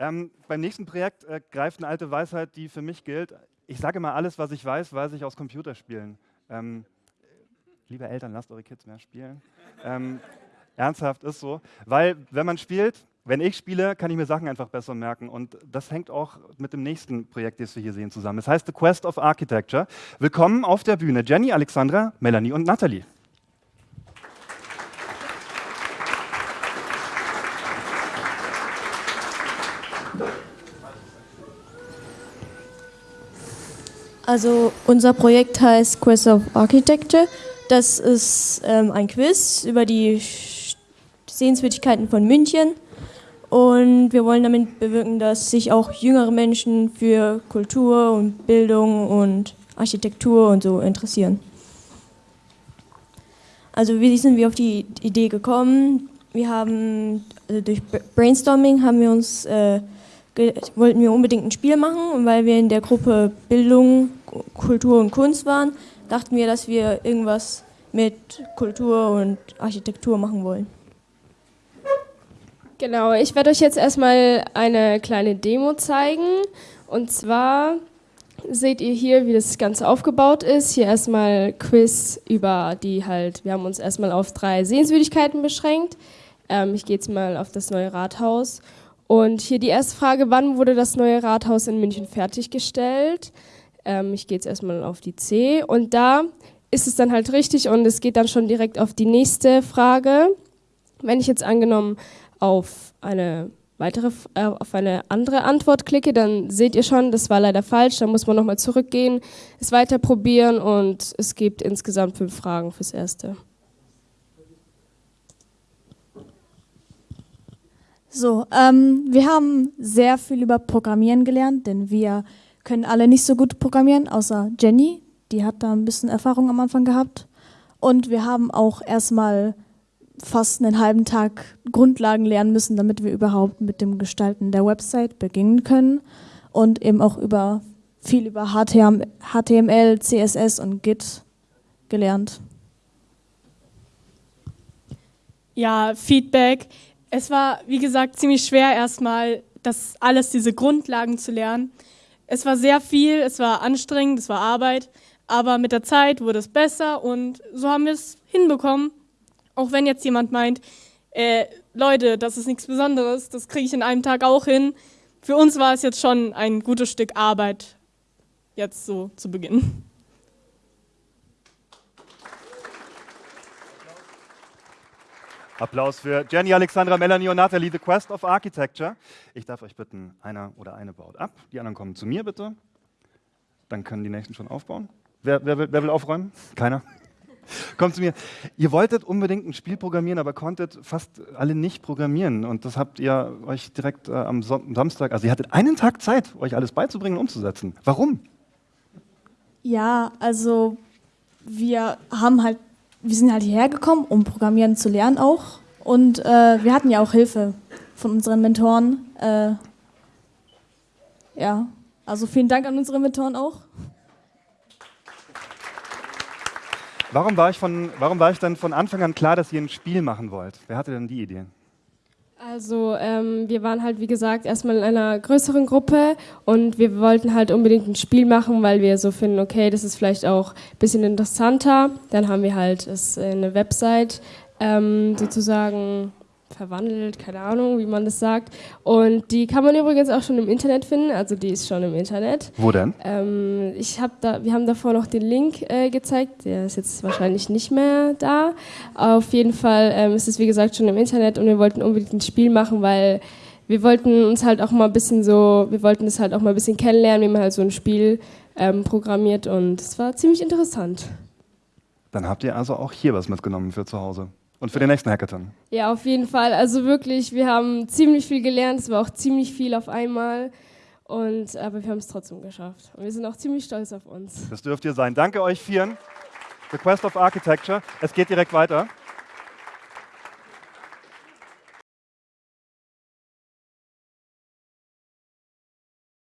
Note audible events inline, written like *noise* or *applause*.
Ähm, beim nächsten Projekt äh, greift eine alte Weisheit, die für mich gilt. Ich sage mal, alles, was ich weiß, weiß ich aus Computerspielen. Ähm, liebe Eltern, lasst eure Kids mehr spielen. Ähm, ernsthaft ist so. Weil, wenn man spielt, wenn ich spiele, kann ich mir Sachen einfach besser merken. Und das hängt auch mit dem nächsten Projekt, das wir hier sehen, zusammen. Es heißt The Quest of Architecture. Willkommen auf der Bühne Jenny, Alexandra, Melanie und Nathalie. Also unser Projekt heißt Quest of Architecture. Das ist ähm, ein Quiz über die Sehenswürdigkeiten von München. Und wir wollen damit bewirken, dass sich auch jüngere Menschen für Kultur und Bildung und Architektur und so interessieren. Also wie sind wir auf die Idee gekommen? Wir haben also durch Brainstorming haben wir uns äh, wollten wir unbedingt ein Spiel machen weil wir in der Gruppe Bildung, Kultur und Kunst waren, dachten wir, dass wir irgendwas mit Kultur und Architektur machen wollen. Genau, ich werde euch jetzt erstmal eine kleine Demo zeigen. Und zwar seht ihr hier, wie das Ganze aufgebaut ist. Hier erstmal Quiz über die halt, wir haben uns erstmal auf drei Sehenswürdigkeiten beschränkt. Ähm, ich gehe jetzt mal auf das neue Rathaus. Und hier die erste Frage, wann wurde das neue Rathaus in München fertiggestellt? Ähm, ich gehe jetzt erstmal auf die C. Und da ist es dann halt richtig und es geht dann schon direkt auf die nächste Frage. Wenn ich jetzt angenommen auf eine weitere, äh, auf eine andere Antwort klicke, dann seht ihr schon, das war leider falsch. Da muss man nochmal zurückgehen, es weiter probieren und es gibt insgesamt fünf Fragen fürs Erste. So, ähm, wir haben sehr viel über Programmieren gelernt, denn wir können alle nicht so gut programmieren, außer Jenny. Die hat da ein bisschen Erfahrung am Anfang gehabt. Und wir haben auch erstmal fast einen halben Tag Grundlagen lernen müssen, damit wir überhaupt mit dem Gestalten der Website beginnen können. Und eben auch über viel über HTML, CSS und Git gelernt. Ja, Feedback es war, wie gesagt, ziemlich schwer erstmal, das alles, diese Grundlagen zu lernen. Es war sehr viel, es war anstrengend, es war Arbeit, aber mit der Zeit wurde es besser und so haben wir es hinbekommen. Auch wenn jetzt jemand meint, äh, Leute, das ist nichts Besonderes, das kriege ich in einem Tag auch hin. Für uns war es jetzt schon ein gutes Stück Arbeit, jetzt so zu beginnen. Applaus für Jenny, Alexandra, Melanie und Nathalie, The Quest of Architecture. Ich darf euch bitten, einer oder eine baut ab. Die anderen kommen zu mir bitte. Dann können die nächsten schon aufbauen. Wer, wer, will, wer will aufräumen? Keiner? *laughs* Kommt zu mir. Ihr wolltet unbedingt ein Spiel programmieren, aber konntet fast alle nicht programmieren. Und das habt ihr euch direkt äh, am Samstag, also ihr hattet einen Tag Zeit, euch alles beizubringen und umzusetzen. Warum? Ja, also wir haben halt wir sind halt hierher gekommen, um Programmieren zu lernen auch. Und äh, wir hatten ja auch Hilfe von unseren Mentoren. Äh, ja, also vielen Dank an unsere Mentoren auch. Warum war, ich von, warum war ich dann von Anfang an klar, dass ihr ein Spiel machen wollt? Wer hatte denn die Idee? Also ähm, wir waren halt, wie gesagt, erstmal in einer größeren Gruppe und wir wollten halt unbedingt ein Spiel machen, weil wir so finden, okay, das ist vielleicht auch ein bisschen interessanter. Dann haben wir halt es eine Website ähm, sozusagen verwandelt, keine Ahnung, wie man das sagt. Und die kann man übrigens auch schon im Internet finden, also die ist schon im Internet. Wo denn? Ähm, ich hab da, wir haben davor noch den Link äh, gezeigt, der ist jetzt wahrscheinlich nicht mehr da. Auf jeden Fall ähm, ist es wie gesagt schon im Internet und wir wollten unbedingt ein Spiel machen, weil wir wollten uns halt auch mal ein bisschen so, wir wollten es halt auch mal ein bisschen kennenlernen, wie man halt so ein Spiel ähm, programmiert und es war ziemlich interessant. Dann habt ihr also auch hier was mitgenommen für zu Hause. Und für den nächsten Hackathon. Ja, auf jeden Fall. Also wirklich, wir haben ziemlich viel gelernt. Es war auch ziemlich viel auf einmal. Und, aber wir haben es trotzdem geschafft. Und wir sind auch ziemlich stolz auf uns. Das dürft ihr sein. Danke euch vieren. The Quest of Architecture. Es geht direkt weiter.